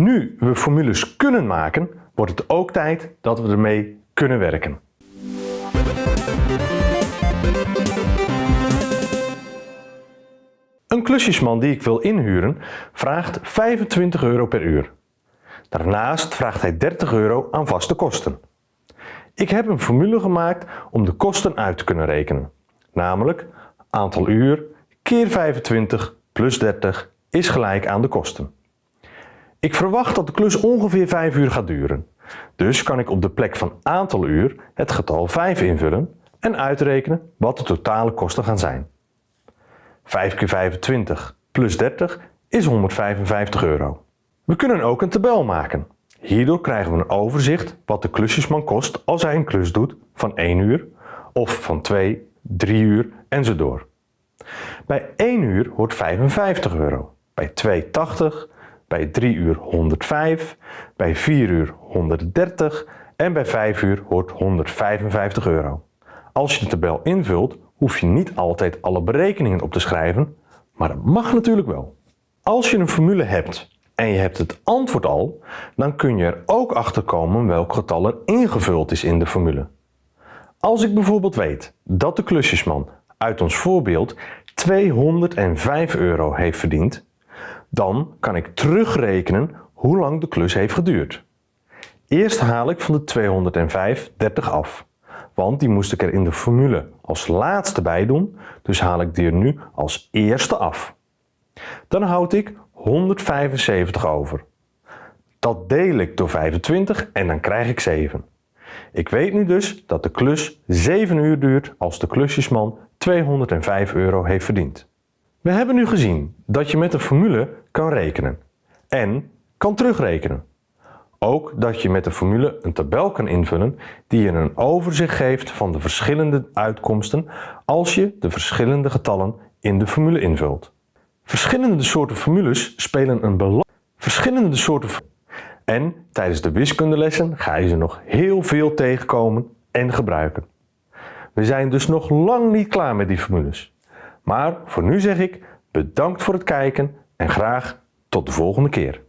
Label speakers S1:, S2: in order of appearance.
S1: Nu we formules kunnen maken, wordt het ook tijd dat we ermee kunnen werken. Een klusjesman die ik wil inhuren vraagt 25 euro per uur. Daarnaast vraagt hij 30 euro aan vaste kosten. Ik heb een formule gemaakt om de kosten uit te kunnen rekenen. Namelijk aantal uur keer 25 plus 30 is gelijk aan de kosten. Ik verwacht dat de klus ongeveer 5 uur gaat duren. Dus kan ik op de plek van aantal uur het getal 5 invullen en uitrekenen wat de totale kosten gaan zijn. 5 keer 25 plus 30 is 155 euro. We kunnen ook een tabel maken. Hierdoor krijgen we een overzicht wat de klusjesman kost als hij een klus doet van 1 uur of van 2, 3 uur en zo door. Bij 1 uur hoort 55 euro, bij 2 80, bij 3 uur 105, bij 4 uur 130 en bij 5 uur hoort 155 euro. Als je de tabel invult, hoef je niet altijd alle berekeningen op te schrijven, maar dat mag natuurlijk wel. Als je een formule hebt en je hebt het antwoord al, dan kun je er ook achter komen welk getal er ingevuld is in de formule. Als ik bijvoorbeeld weet dat de klusjesman uit ons voorbeeld 205 euro heeft verdiend, dan kan ik terugrekenen hoe lang de klus heeft geduurd. Eerst haal ik van de 205 30 af, want die moest ik er in de formule als laatste bij doen, dus haal ik die er nu als eerste af. Dan houd ik 175 over. Dat deel ik door 25 en dan krijg ik 7. Ik weet nu dus dat de klus 7 uur duurt als de klusjesman 205 euro heeft verdiend. We hebben nu gezien dat je met een formule kan rekenen en kan terugrekenen. Ook dat je met de formule een tabel kan invullen die je een overzicht geeft van de verschillende uitkomsten als je de verschillende getallen in de formule invult. Verschillende soorten formules spelen een belang. Verschillende soorten en tijdens de wiskundelessen ga je ze nog heel veel tegenkomen en gebruiken. We zijn dus nog lang niet klaar met die formules. Maar voor nu zeg ik bedankt voor het kijken en graag tot de volgende keer.